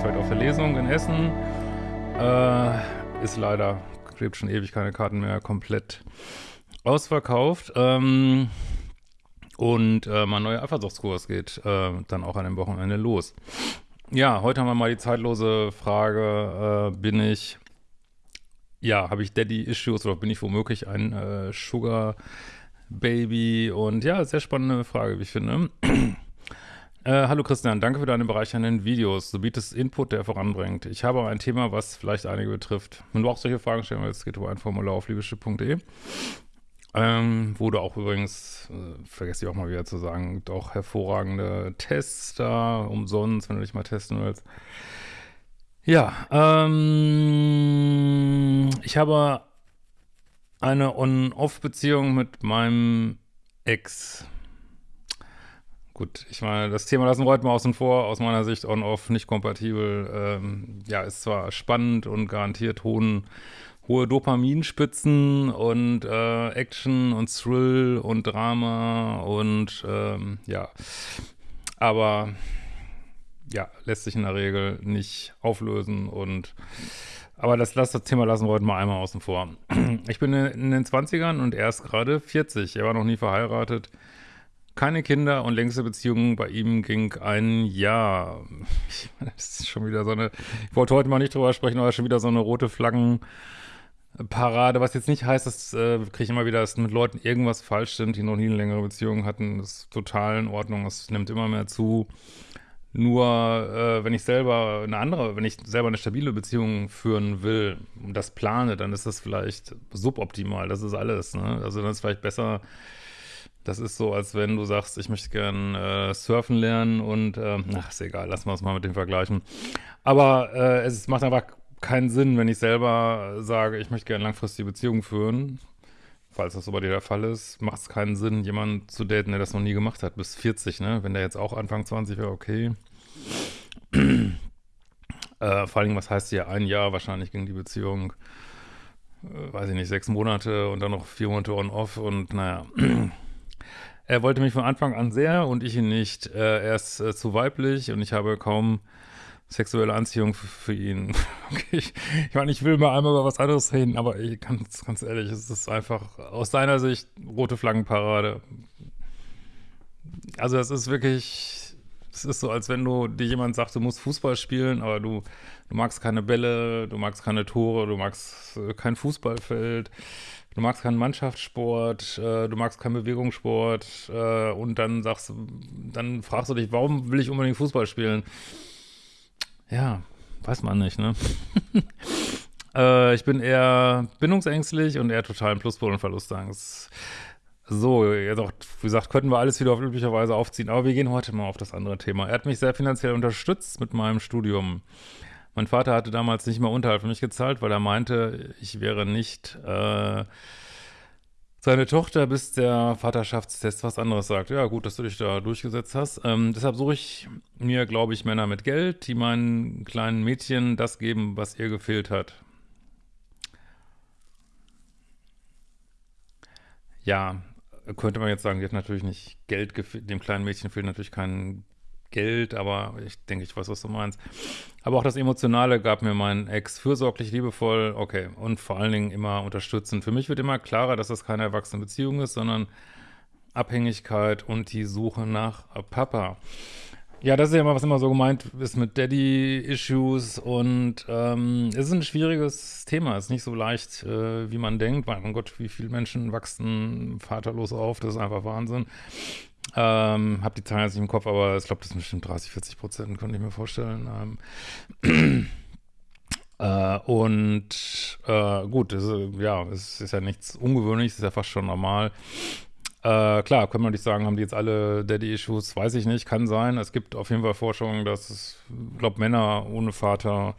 uns vielleicht auf der Lesung in Essen. Äh, ist leider, gibt schon ewig keine Karten mehr, komplett ausverkauft. Ähm, und äh, mein neuer Eifersuchtskurs geht äh, dann auch an dem Wochenende los. Ja, heute haben wir mal die zeitlose Frage, äh, bin ich, ja, habe ich Daddy-Issues oder bin ich womöglich ein äh, Sugar-Baby? Und ja, sehr spannende Frage, wie ich finde. Äh, hallo Christian, danke für deine bereichernden Videos. Du bietest Input, der voranbringt. Ich habe ein Thema, was vielleicht einige betrifft. Wenn du auch solche Fragen stellen willst, geht über ein Formular auf liebeschiff.de. Ähm, wo du auch übrigens, äh, vergesse ich auch mal wieder zu sagen, auch hervorragende Tests da, umsonst, wenn du dich mal testen willst. Ja, ähm, ich habe eine On-Off-Beziehung mit meinem Ex. Gut, ich meine, das Thema lassen wir heute mal außen vor. Aus meiner Sicht on-off nicht kompatibel. Ähm, ja, ist zwar spannend und garantiert hohen, hohe Dopaminspitzen und äh, Action und Thrill und Drama und ähm, ja, aber ja, lässt sich in der Regel nicht auflösen und aber das, das Thema lassen wir heute mal einmal außen vor. Ich bin in den 20ern und er ist gerade 40. Er war noch nie verheiratet. Keine Kinder und längste Beziehung bei ihm ging ein Jahr. Das ist schon wieder so eine, ich wollte heute mal nicht drüber sprechen, aber schon wieder so eine rote Flaggenparade, was jetzt nicht heißt, dass äh, kriege ich immer wieder, dass mit Leuten irgendwas falsch stimmt, die noch nie eine längere Beziehung hatten. Das ist total in Ordnung, es nimmt immer mehr zu. Nur äh, wenn ich selber eine andere, wenn ich selber eine stabile Beziehung führen will und das plane, dann ist das vielleicht suboptimal. Das ist alles. Ne? Also dann ist vielleicht besser, das ist so, als wenn du sagst, ich möchte gern äh, surfen lernen und, äh, ach, ist egal, lassen wir es mal mit dem vergleichen. Aber äh, es macht einfach keinen Sinn, wenn ich selber sage, ich möchte gerne langfristige Beziehungen führen. Falls das so bei dir der Fall ist, macht es keinen Sinn, jemanden zu daten, der das noch nie gemacht hat, bis 40, ne? Wenn der jetzt auch Anfang 20 wäre, okay. äh, vor allem, was heißt hier ein Jahr wahrscheinlich gegen die Beziehung? Äh, weiß ich nicht, sechs Monate und dann noch vier Monate on-off und naja. Er wollte mich von Anfang an sehr und ich ihn nicht. Äh, er ist äh, zu weiblich und ich habe kaum sexuelle Anziehung für ihn. okay, ich, ich meine, ich will mal einmal über was anderes reden, aber ich, ganz, ganz ehrlich, es ist einfach aus seiner Sicht rote Flaggenparade. Also es ist wirklich, es ist so, als wenn du dir jemand sagt, du musst Fußball spielen, aber du, du magst keine Bälle, du magst keine Tore, du magst äh, kein Fußballfeld du magst keinen Mannschaftssport, äh, du magst keinen Bewegungssport äh, und dann sagst dann fragst du dich, warum will ich unbedingt Fußball spielen? Ja, weiß man nicht, ne? äh, ich bin eher bindungsängstlich und eher total im Pluspol und Verlustangst. So, jetzt auch, wie gesagt, könnten wir alles wieder auf üblicher Weise aufziehen, aber wir gehen heute mal auf das andere Thema. Er hat mich sehr finanziell unterstützt mit meinem Studium. Mein Vater hatte damals nicht mal Unterhalt für mich gezahlt, weil er meinte, ich wäre nicht äh, seine Tochter, bis der Vaterschaftstest was anderes sagt. Ja, gut, dass du dich da durchgesetzt hast. Ähm, deshalb suche ich mir, glaube ich, Männer mit Geld, die meinen kleinen Mädchen das geben, was ihr gefehlt hat. Ja, könnte man jetzt sagen, die hat natürlich nicht Geld gefehlt, dem kleinen Mädchen fehlt natürlich kein Geld, aber ich denke, ich weiß, was du meinst. Aber auch das Emotionale gab mir mein Ex fürsorglich, liebevoll, okay, und vor allen Dingen immer unterstützend. Für mich wird immer klarer, dass das keine erwachsene Beziehung ist, sondern Abhängigkeit und die Suche nach Papa. Ja, das ist ja immer, was immer so gemeint ist mit Daddy-Issues und ähm, es ist ein schwieriges Thema, es ist nicht so leicht, äh, wie man denkt. Mein Gott, wie viele Menschen wachsen vaterlos auf, das ist einfach Wahnsinn. Ähm, hab die Zahlen jetzt nicht im Kopf, aber ich glaube, das sind bestimmt 30, 40 Prozent, könnte ich mir vorstellen. Ähm, äh, und äh, gut, ist, ja, es ist ja nichts Ungewöhnliches, ist ja fast schon normal. Äh, klar, können wir nicht sagen, haben die jetzt alle Daddy-Issues, weiß ich nicht, kann sein. Es gibt auf jeden Fall Forschungen, dass es, glaube Männer ohne Vater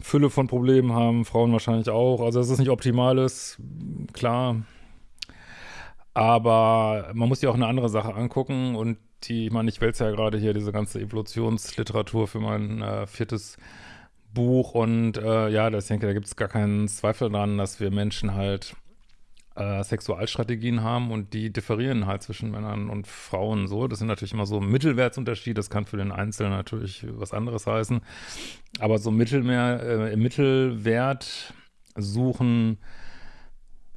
Fülle von Problemen haben, Frauen wahrscheinlich auch. Also, dass es nicht optimal ist, klar, aber man muss sich auch eine andere Sache angucken und die, ich meine, ich wälze ja gerade hier diese ganze Evolutionsliteratur für mein äh, viertes Buch und äh, ja, das, ich denke, da gibt es gar keinen Zweifel dran, dass wir Menschen halt, äh, Sexualstrategien haben und die differieren halt zwischen Männern und Frauen so. Das sind natürlich immer so Mittelwertsunterschiede, das kann für den Einzelnen natürlich was anderes heißen. Aber so Mittelmeer, äh, Mittelwert suchen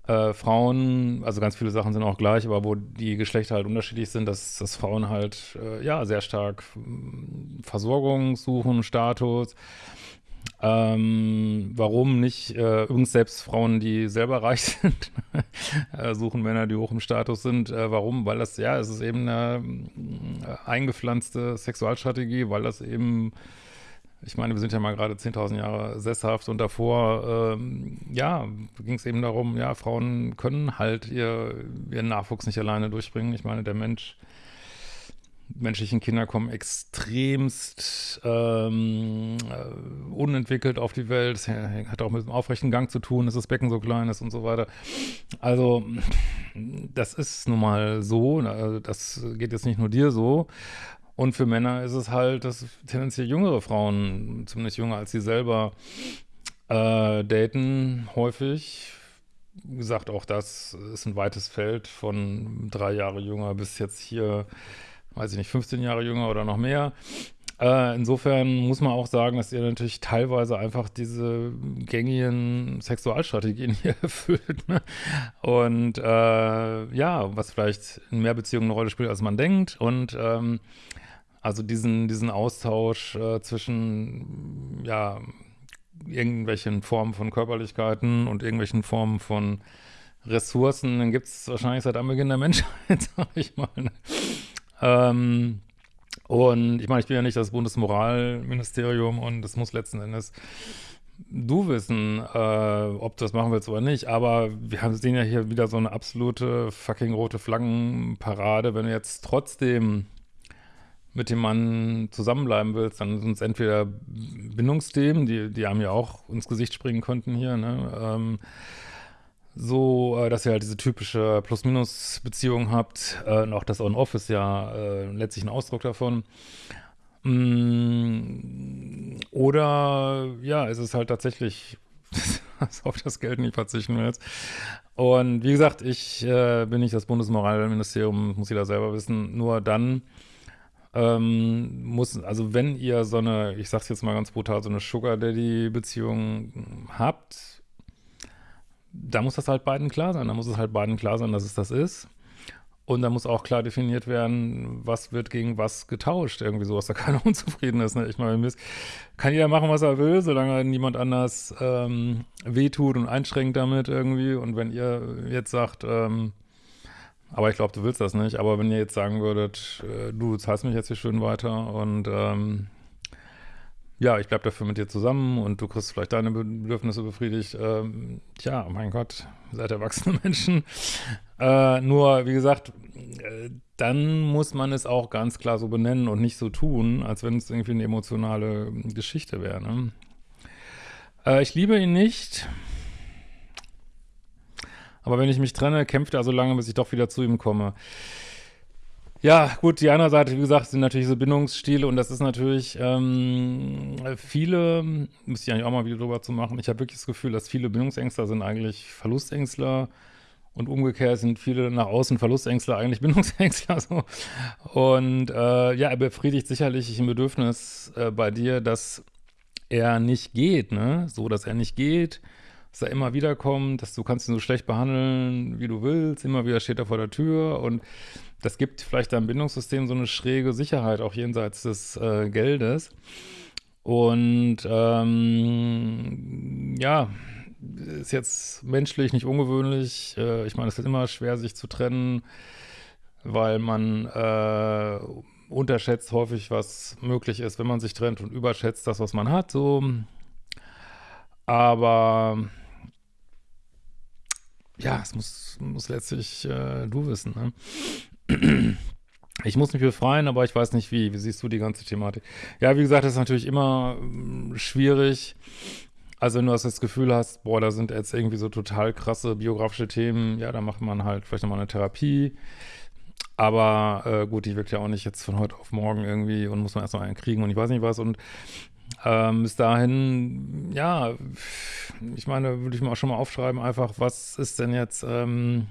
äh, Frauen, also ganz viele Sachen sind auch gleich, aber wo die Geschlechter halt unterschiedlich sind, dass, dass Frauen halt äh, ja sehr stark Versorgung suchen, Status, ähm, warum nicht äh, übrigens selbst Frauen, die selber reich sind, äh, suchen Männer, die hoch im Status sind. Äh, warum? Weil das, ja, es ist eben eine äh, eingepflanzte Sexualstrategie, weil das eben, ich meine, wir sind ja mal gerade 10.000 Jahre sesshaft und davor, ähm, ja, ging es eben darum, ja, Frauen können halt ihr, ihren Nachwuchs nicht alleine durchbringen. Ich meine, der Mensch menschlichen Kinder kommen extremst ähm, äh, unentwickelt auf die Welt. Das hat auch mit dem aufrechten Gang zu tun, dass das Becken so klein ist und so weiter. Also das ist nun mal so. Das geht jetzt nicht nur dir so. Und für Männer ist es halt, dass tendenziell jüngere Frauen, zumindest jünger als sie selber, äh, daten häufig. Wie gesagt, auch das ist ein weites Feld von drei Jahre jünger bis jetzt hier weiß ich nicht, 15 Jahre jünger oder noch mehr. Äh, insofern muss man auch sagen, dass ihr natürlich teilweise einfach diese gängigen Sexualstrategien hier erfüllt. Ne? Und äh, ja, was vielleicht in mehr Beziehungen eine Rolle spielt, als man denkt. Und ähm, also diesen, diesen Austausch äh, zwischen, ja, irgendwelchen Formen von Körperlichkeiten und irgendwelchen Formen von Ressourcen, den gibt es wahrscheinlich seit Anbeginn der Menschheit, sag ich mal. Ne? Ähm, und ich meine, ich bin ja nicht das Bundesmoralministerium und es muss letzten Endes du wissen, äh, ob du das machen willst oder nicht. Aber wir haben sehen ja hier wieder so eine absolute fucking rote Flaggenparade. Wenn du jetzt trotzdem mit dem Mann zusammenbleiben willst, dann sind es entweder Bindungsthemen, die, die einem ja auch ins Gesicht springen könnten hier, ne? Ähm, so, äh, dass ihr halt diese typische Plus-Minus-Beziehung habt. Äh, und auch das On-Off ist ja äh, letztlich ein Ausdruck davon. Mm, oder ja, es ist halt tatsächlich, dass auf das Geld nicht verzichten willst. Und wie gesagt, ich äh, bin nicht das Bundesmoralministerium, muss jeder selber wissen. Nur dann ähm, muss, also wenn ihr so eine, ich sag's jetzt mal ganz brutal, so eine Sugar Daddy-Beziehung habt, da muss das halt beiden klar sein. Da muss es halt beiden klar sein, dass es das ist. Und da muss auch klar definiert werden, was wird gegen was getauscht, irgendwie so, dass da keiner unzufrieden ist. Ne? Ich meine, kann jeder machen, was er will, solange niemand anders ähm, wehtut und einschränkt damit irgendwie. Und wenn ihr jetzt sagt, ähm, aber ich glaube, du willst das nicht, aber wenn ihr jetzt sagen würdet, äh, du zahlst mich jetzt hier schön weiter und ähm, ja, ich bleibe dafür mit dir zusammen und du kriegst vielleicht deine Bedürfnisse befriedigt. Ähm, tja, mein Gott, seid erwachsene Menschen. Äh, nur, wie gesagt, äh, dann muss man es auch ganz klar so benennen und nicht so tun, als wenn es irgendwie eine emotionale Geschichte wäre. Ne? Äh, ich liebe ihn nicht. Aber wenn ich mich trenne, kämpft er so lange, bis ich doch wieder zu ihm komme. Ja, gut, die andere Seite, wie gesagt, sind natürlich so Bindungsstile und das ist natürlich ähm, viele, müsste ich eigentlich auch mal wieder drüber zu machen, ich habe wirklich das Gefühl, dass viele Bindungsängstler sind eigentlich Verlustängstler und umgekehrt sind viele nach außen Verlustängstler eigentlich Bindungsängstler so. Und äh, ja, er befriedigt sicherlich ein Bedürfnis äh, bei dir, dass er nicht geht, ne? So, dass er nicht geht, dass er immer wieder kommt, dass du kannst ihn so schlecht behandeln, wie du willst, immer wieder steht er vor der Tür und das gibt vielleicht deinem Bindungssystem so eine schräge Sicherheit, auch jenseits des äh, Geldes. Und ähm, ja, ist jetzt menschlich nicht ungewöhnlich. Äh, ich meine, es ist immer schwer, sich zu trennen, weil man äh, unterschätzt häufig, was möglich ist, wenn man sich trennt und überschätzt das, was man hat. So. Aber ja, es muss, muss letztlich äh, du wissen. Ne? Ich muss mich befreien, aber ich weiß nicht wie. Wie siehst du die ganze Thematik? Ja, wie gesagt, das ist natürlich immer äh, schwierig. Also wenn du das Gefühl hast, boah, da sind jetzt irgendwie so total krasse biografische Themen, ja, da macht man halt vielleicht nochmal eine Therapie. Aber äh, gut, die wirkt ja auch nicht jetzt von heute auf morgen irgendwie und muss man erstmal einen kriegen und ich weiß nicht was. Und ähm, bis dahin, ja, ich meine, würde ich mir auch schon mal aufschreiben, einfach, was ist denn jetzt, ähm,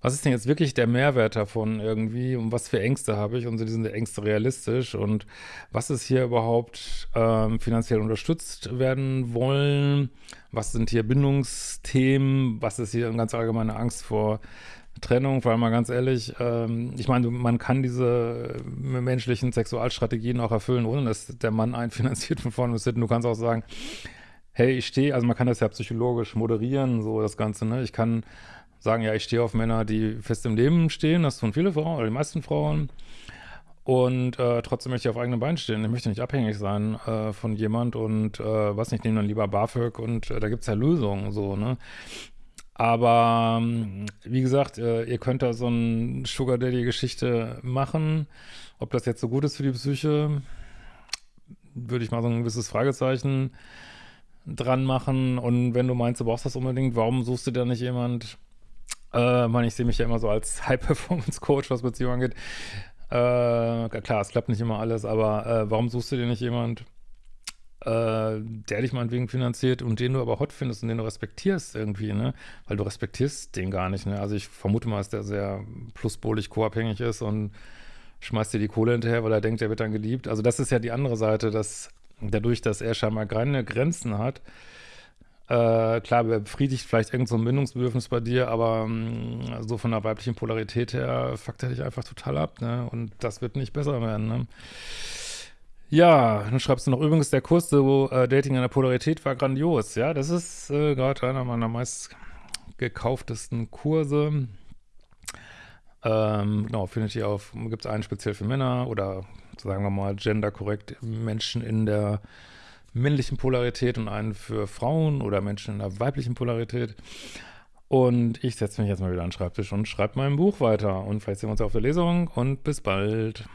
was ist denn jetzt wirklich der Mehrwert davon irgendwie? Und was für Ängste habe ich? Und sind diese Ängste realistisch. Und was ist hier überhaupt ähm, finanziell unterstützt werden wollen, was sind hier Bindungsthemen, was ist hier eine ganz allgemeine Angst vor Trennung, weil mal ganz ehrlich, ähm, ich meine, man kann diese menschlichen Sexualstrategien auch erfüllen, ohne dass der Mann einen finanziert von vorne bis hinten. Du kannst auch sagen, hey, ich stehe, also man kann das ja psychologisch moderieren, so das Ganze, ne? Ich kann sagen, ja, ich stehe auf Männer, die fest im Leben stehen, das tun viele Frauen oder die meisten Frauen. Und äh, trotzdem möchte ich auf eigenen Beinen stehen. Ich möchte nicht abhängig sein äh, von jemand und äh, was nicht, nehme dann lieber BAföG und äh, da gibt es ja Lösungen so, ne? Aber ähm, wie gesagt, äh, ihr könnt da so eine Sugar Daddy-Geschichte machen. Ob das jetzt so gut ist für die Psyche, würde ich mal so ein gewisses Fragezeichen dran machen. Und wenn du meinst, du brauchst das unbedingt, warum suchst du da nicht jemand? Äh, man, ich sehe mich ja immer so als High-Performance-Coach, was Beziehungen angeht. Äh, klar, es klappt nicht immer alles, aber äh, warum suchst du dir nicht jemand, äh, der dich meinetwegen finanziert und den du aber hot findest und den du respektierst irgendwie, ne? Weil du respektierst den gar nicht, ne? Also ich vermute mal, dass der sehr pluspolig co-abhängig ist und schmeißt dir die Kohle hinterher, weil er denkt, er wird dann geliebt. Also das ist ja die andere Seite, dass dadurch, dass er scheinbar keine Grenzen hat, äh, klar, befriedigt vielleicht irgend so ein Bindungsbedürfnis bei dir, aber mh, mm, so von der weiblichen Polarität her fuckt er dich einfach total ab, ne? Und das wird nicht besser werden, ne? Ja, dann schreibst du noch übrigens, der Kurs so äh, Dating in der Polarität war grandios. Ja, das ist äh, gerade einer meiner meist gekauftesten Kurse. Ähm, genau, findet ihr auf, gibt es einen speziell für Männer oder sagen wir mal genderkorrekt Menschen in der männlichen Polarität und einen für Frauen oder Menschen in der weiblichen Polarität. Und ich setze mich jetzt mal wieder an den Schreibtisch und schreibe mein Buch weiter. Und vielleicht sehen wir uns auf der Lesung und bis bald.